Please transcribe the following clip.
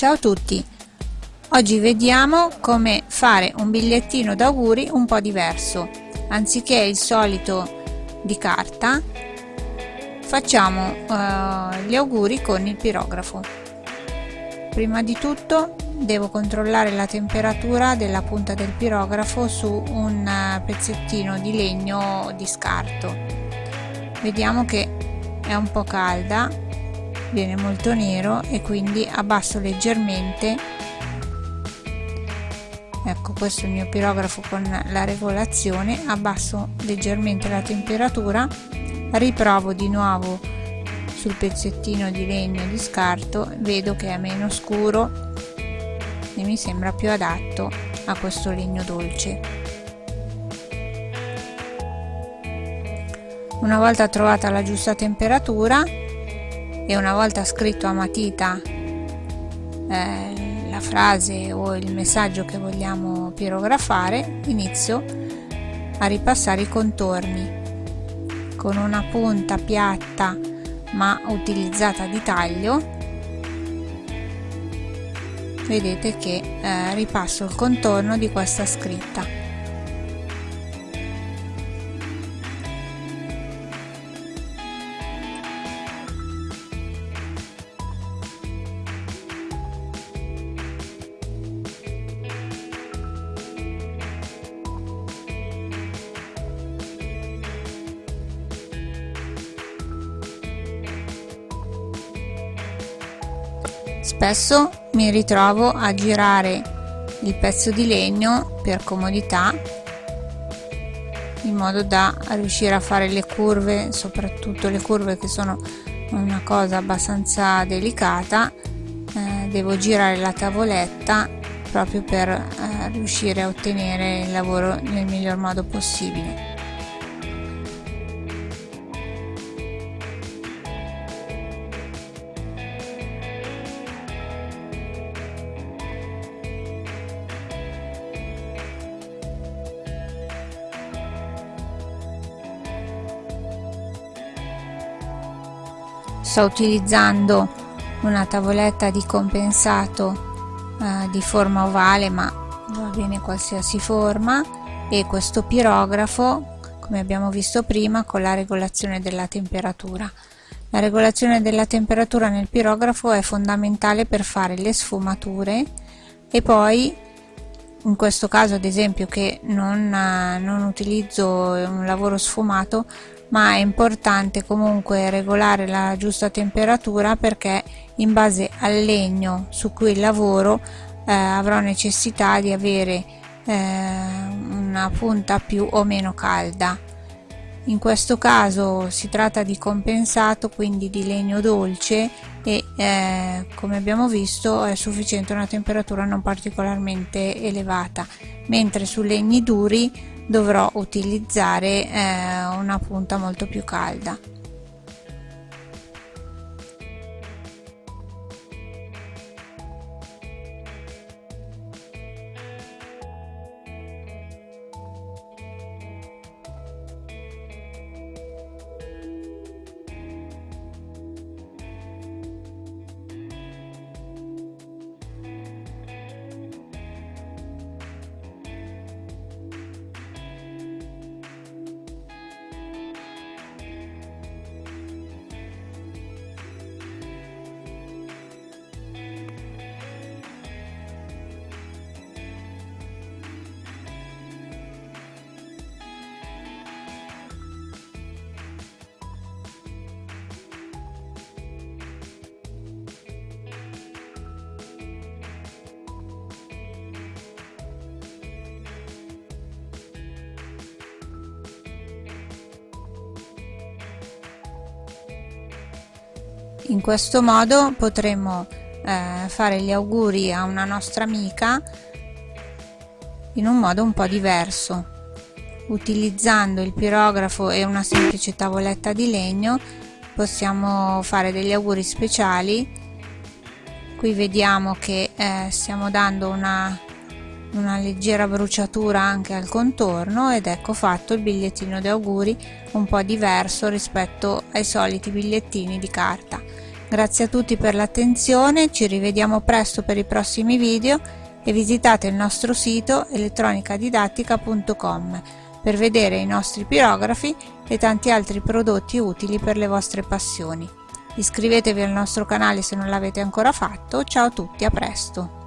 Ciao a tutti! Oggi vediamo come fare un bigliettino d'auguri un po' diverso. Anziché il solito di carta, facciamo uh, gli auguri con il pirografo. Prima di tutto devo controllare la temperatura della punta del pirografo su un eh, pezzettino di legno di scarto. Vediamo che è un po' calda viene molto nero e quindi abbasso leggermente. Ecco questo è il mio pirografo con la regolazione. Abbasso leggermente la temperatura riprovo di nuovo sul pezzettino di legno di scarto vedo che è meno scuro e mi sembra più adatto a questo legno dolce. Una volta trovata la giusta temperatura e una volta scritto a matita eh, la frase o il messaggio che vogliamo pirografare inizio a ripassare i contorni con una punta piatta ma utilizzata di taglio. Vedete che eh, ripasso il contorno di questa scritta Spesso mi ritrovo a girare il pezzo di legno per comodità in modo da riuscire a fare le curve, soprattutto le curve che sono una cosa abbastanza delicata, eh, devo girare la tavoletta proprio per eh, riuscire a ottenere il lavoro nel miglior modo possibile. Sto utilizzando una tavoletta di compensato eh, di forma ovale ma va bene qualsiasi forma. E questo pirografo come abbiamo visto prima con la regolazione della temperatura. La regolazione della temperatura nel pirografo è fondamentale per fare le sfumature. E poi in questo caso ad esempio che non, non utilizzo un lavoro sfumato ma è importante comunque regolare la giusta temperatura perché in base al legno su cui lavoro eh, avrò necessità di avere eh, una punta più o meno calda. In questo caso si tratta di compensato quindi di legno dolce e eh, come abbiamo visto è sufficiente una temperatura non particolarmente elevata. Mentre su legni duri dovrò utilizzare eh, una punta molto più calda in questo modo potremo eh, fare gli auguri a una nostra amica in un modo un po' diverso utilizzando il pirografo e una semplice tavoletta di legno. Possiamo fare degli auguri speciali. Qui vediamo che eh, stiamo dando una, una leggera bruciatura anche al contorno ed ecco fatto il bigliettino di auguri un po' diverso rispetto ai soliti bigliettini di carta Grazie a tutti per l'attenzione, ci rivediamo presto per i prossimi video e visitate il nostro sito elettronicadidattica.com per vedere i nostri pirografi e tanti altri prodotti utili per le vostre passioni. Iscrivetevi al nostro canale se non l'avete ancora fatto, ciao a tutti, a presto!